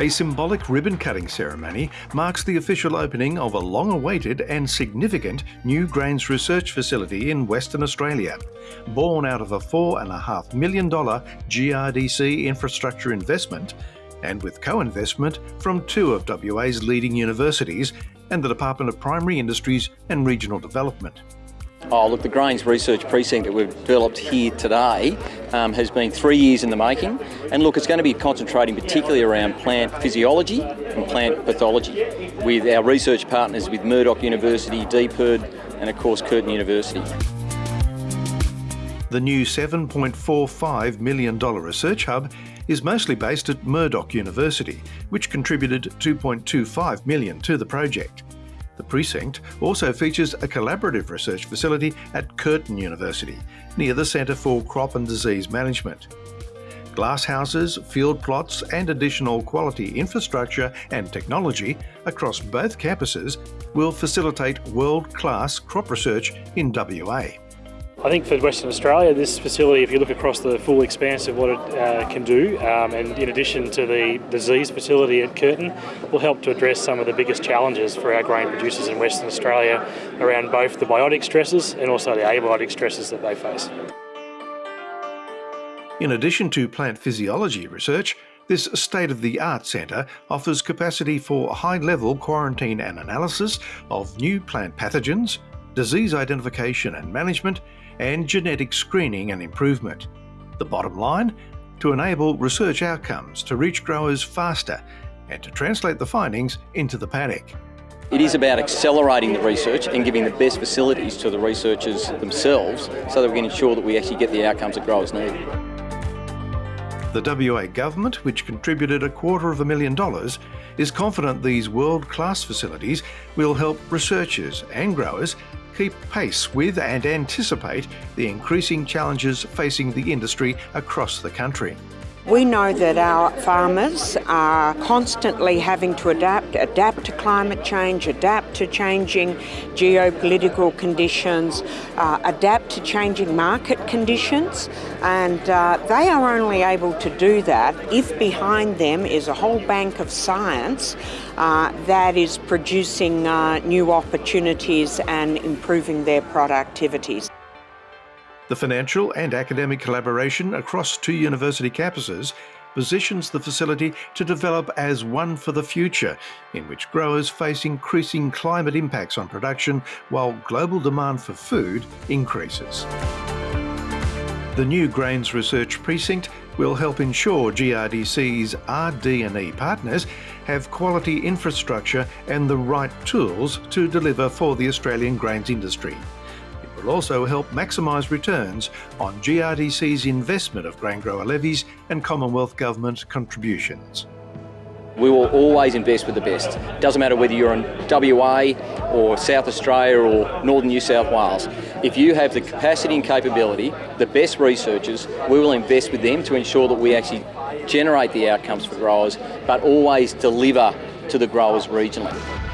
A symbolic ribbon cutting ceremony marks the official opening of a long awaited and significant new grains research facility in Western Australia. Born out of a $4.5 million GRDC infrastructure investment, and with co investment from two of WA's leading universities and the Department of Primary Industries and Regional Development. Oh, look, the Grains Research Precinct that we've developed here today um, has been three years in the making. And look, it's going to be concentrating particularly around plant physiology and plant pathology with our research partners with Murdoch University, DPIRD, and of course Curtin University. The new $7.45 million research hub is mostly based at Murdoch University, which contributed 2.25 million to the project. The precinct also features a collaborative research facility at Curtin University, near the Centre for Crop and Disease Management. Glasshouses, field plots and additional quality infrastructure and technology across both campuses will facilitate world-class crop research in WA. I think for Western Australia, this facility, if you look across the full expanse of what it uh, can do, um, and in addition to the disease facility at Curtin, will help to address some of the biggest challenges for our grain producers in Western Australia around both the biotic stresses and also the abiotic stresses that they face. In addition to plant physiology research, this state-of-the-art centre offers capacity for high-level quarantine and analysis of new plant pathogens, disease identification and management, and genetic screening and improvement. The bottom line? To enable research outcomes to reach growers faster and to translate the findings into the paddock. It is about accelerating the research and giving the best facilities to the researchers themselves so that we can ensure that we actually get the outcomes that growers need. The WA government, which contributed a quarter of a million dollars, is confident these world-class facilities will help researchers and growers keep pace with and anticipate the increasing challenges facing the industry across the country. We know that our farmers are constantly having to adapt, adapt to climate change, adapt to changing geopolitical conditions, uh, adapt to changing market conditions, and uh, they are only able to do that if behind them is a whole bank of science uh, that is producing uh, new opportunities and improving their productivities. The financial and academic collaboration across two university campuses positions the facility to develop as one for the future, in which growers face increasing climate impacts on production while global demand for food increases. The new Grains Research Precinct will help ensure GRDC's RD&E partners have quality infrastructure and the right tools to deliver for the Australian grains industry will also help maximise returns on GRDC's investment of grain grower levies and Commonwealth Government contributions. We will always invest with the best. Doesn't matter whether you're in WA or South Australia or Northern New South Wales. If you have the capacity and capability, the best researchers, we will invest with them to ensure that we actually generate the outcomes for growers, but always deliver to the growers regionally.